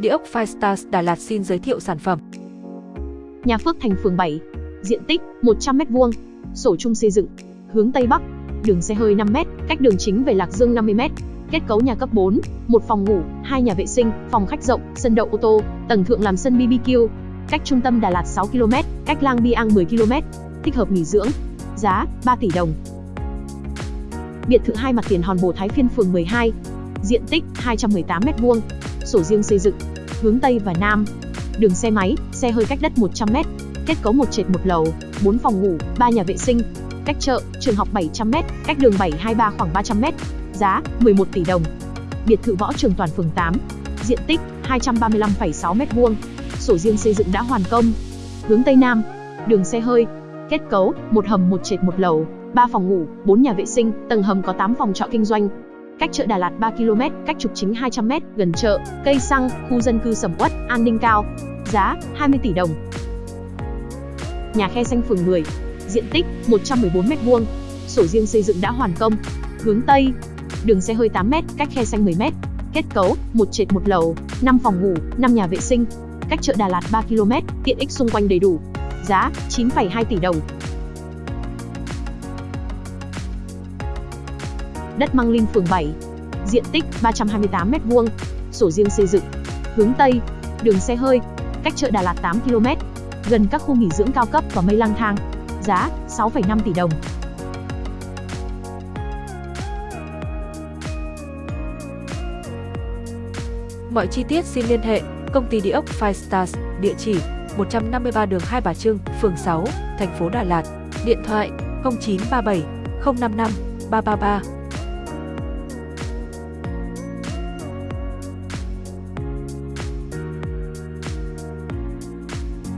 Địa ốc Firestars Đà Lạt xin giới thiệu sản phẩm. Nhà Phước Thành phường 7, diện tích 100m2, sổ chung xây dựng, hướng Tây Bắc, đường xe hơi 5m, cách đường chính về Lạc Dương 50m. Kết cấu nhà cấp 4, một phòng ngủ, hai nhà vệ sinh, phòng khách rộng, sân đậu ô tô, tầng thượng làm sân BBQ. Cách trung tâm Đà Lạt 6 km, cách Lang Biang 10 km. Thích hợp nghỉ dưỡng. Giá 3 tỷ đồng. Biệt thự hai mặt tiền Hòn Bồ Thái Phiên phường 12. Diện tích 218m2. Sổ riêng xây dựng, hướng Tây và Nam. Đường xe máy, xe hơi cách đất 100m. Kết cấu một trệt một lầu, 4 phòng ngủ, 3 nhà vệ sinh. Cách chợ, trường học 700m, cách đường 723 khoảng 300m. Giá 11 tỷ đồng. Biệt thự Võ Trường Toàn phường 8. Diện tích 235,6m2. Sổ riêng xây dựng đã hoàn công. Hướng Tây Nam. Đường xe hơi. Kết cấu, một hầm một trệt một lầu, 3 phòng ngủ, 4 nhà vệ sinh, tầng hầm có 8 phòng trọ kinh doanh. Cách chợ Đà Lạt 3 km, cách trục chính 200m, gần chợ, cây xăng, khu dân cư sầm uất, an ninh cao. Giá 20 tỷ đồng. Nhà khe xanh phường 10. Diện tích 114m2. Sổ riêng xây dựng đã hoàn công. Hướng Tây. Đường xe hơi 8m, cách khe xanh 10m. Kết cấu, một trệt một lầu, 5 phòng ngủ, 5 nhà vệ sinh. Cách chợ Đà Lạt 3 km, tiện ích xung quanh đầy đủ. Giá 9,2 tỷ đồng. Đất Măng Linh phường 7. Diện tích 328m2. Sổ riêng xây dựng. Hướng Tây. Đường xe hơi. Cách chợ Đà Lạt 8 km. Gần các khu nghỉ dưỡng cao cấp và mây lang thang. Giá 6,5 tỷ đồng. Mọi chi tiết xin liên hệ công ty địa ốc Five Stars, địa chỉ 153 đường Hai Bà Trưng, phường 6, thành phố Đà Lạt, điện thoại 0937 055 333